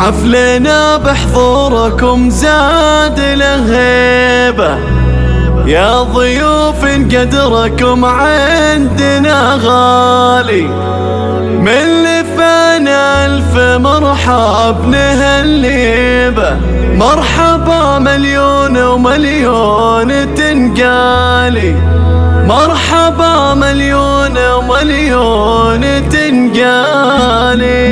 حفلنا بحضوركم زاد لهيبة. يا ضيوف قدركم عندنا غالي. من لفانا ألف مرحب نهليبة مرحبا مليون ومليون تنقالي. مرحبا مليون ومليون تنقالي.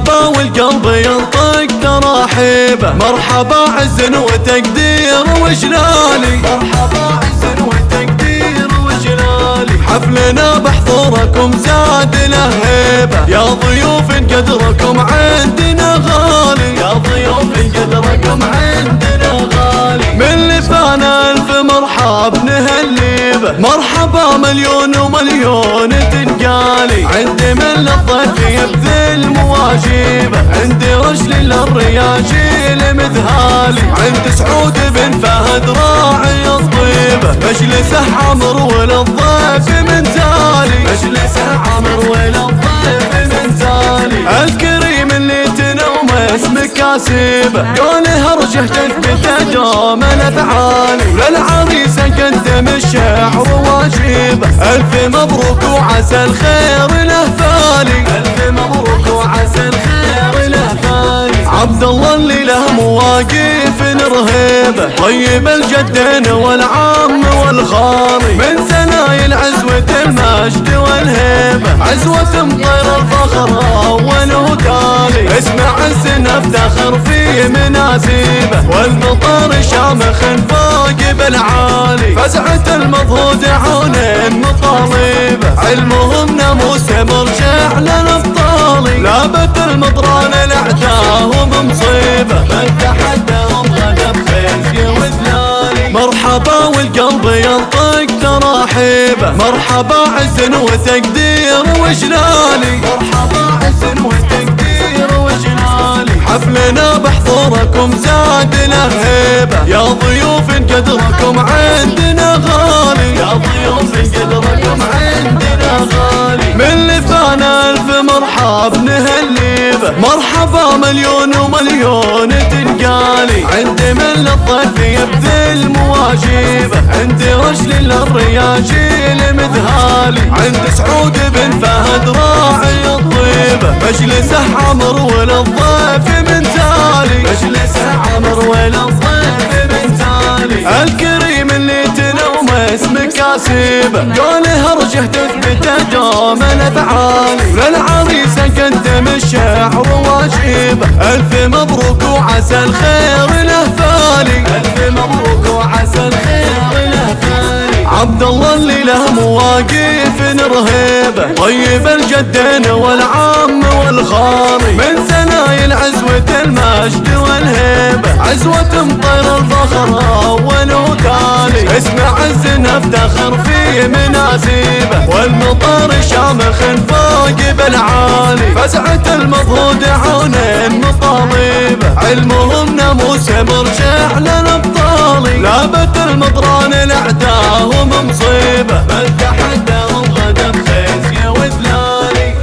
مرحبا والقلب ينطق تراحيبه. مرحبا عز وتقدير وجلالي. مرحبا عز وتقدير وجلالي. حفلنا بحضوركم زاد له هيبه يا ضيوف قدركم عندنا غالي. يا ضيوف قدركم عندنا غالي. من لفانا ألف مرحب نهليبه. مرحبا مليون ومليون تنقالي. عندي من للضيف يبذل مواجيبه عندي رجل للرياجيل مذهالي عند سعود بن فهد راعي الطيبه مجلسه عمر وللضيف من زالي. مجلسه عمر وللضيف من زالي. الكريم اللي تنوم اسمك كاسبه قوله ارجه تثبت دوم الافعال وللعريس واجيبه ألف مبروك وعسى الخير له فالي ألف مبروك وعسى الخير له فالي عبد الله اللي له مواقف رهيبه طيب الجدين والعم والخالي من سنايل عزوة المجد والهيبة عزوة مطير الفخر أول وتالي اسمع السنة افتخر في مناسيبه والمطر شامخ فوق بالعالي. فزعة المضهود عون مطالبه علمهم ناموس مرجع للابطالي لابت المطران الاعداهم مصيبه من تحدهم تراحيبه مرحبا عز وتقدير وجلالي. مرحبا عز وتقدير وجلالي. حفلنا بحضوركم زاد له هيبه يا ضيوف قدركم عندنا غالي. يا ضيوف قدركم عندنا غالي. من لفانا ألف مرحب نهليبه مرحبا مليون ومليون تنقالي. عندي من للضيف يبذل مواجيبه عندي رجل للرياجيل مذهالي عند سعود بن فهد راعي الطيبه مجلسه عمر وللضيف من تالي. مجلسه عمر وللضيف من تالي. الكريم اسمك كاسبه قوله ارجه تثبت دوم الأفعال. وللعريس قدم الشعر واجيبه ألف مبروك وعسى الخير له فالي ألف مبروك وعسى الخير له فالي عبد الله اللي له مواقف رهيبه طيب الجدين والعم والخالي من سنايل عزوة المجد والهيبة عزوة مطير الفخر أول وتالي اسمع الزن نفتخر في مناسيبه والمطر شامخ فوق بالعالي. فزعة المضغود عون مطالبه علمهم ناموس مرجع للابطالي لابت المطران الاعداهم مصيبه بل تحداهم غدا بخزي وذلالي.